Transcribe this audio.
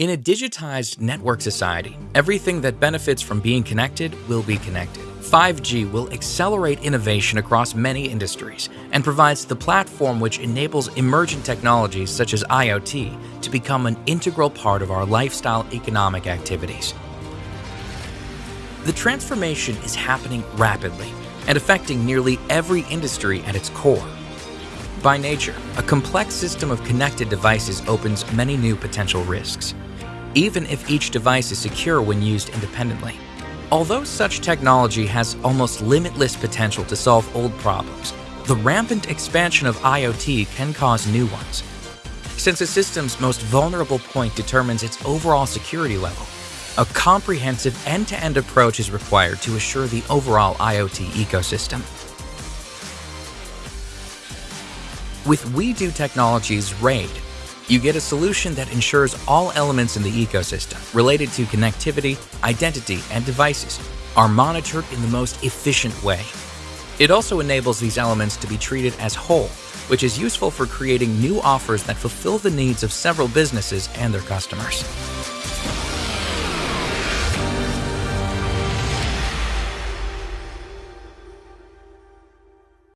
In a digitized network society, everything that benefits from being connected will be connected. 5G will accelerate innovation across many industries and provides the platform which enables emergent technologies such as IoT to become an integral part of our lifestyle economic activities. The transformation is happening rapidly and affecting nearly every industry at its core. By nature, a complex system of connected devices opens many new potential risks even if each device is secure when used independently. Although such technology has almost limitless potential to solve old problems, the rampant expansion of IoT can cause new ones. Since a system's most vulnerable point determines its overall security level, a comprehensive end-to-end -end approach is required to assure the overall IoT ecosystem. With WeDo Technologies RAID, you get a solution that ensures all elements in the ecosystem related to connectivity, identity, and devices are monitored in the most efficient way. It also enables these elements to be treated as whole, which is useful for creating new offers that fulfill the needs of several businesses and their customers.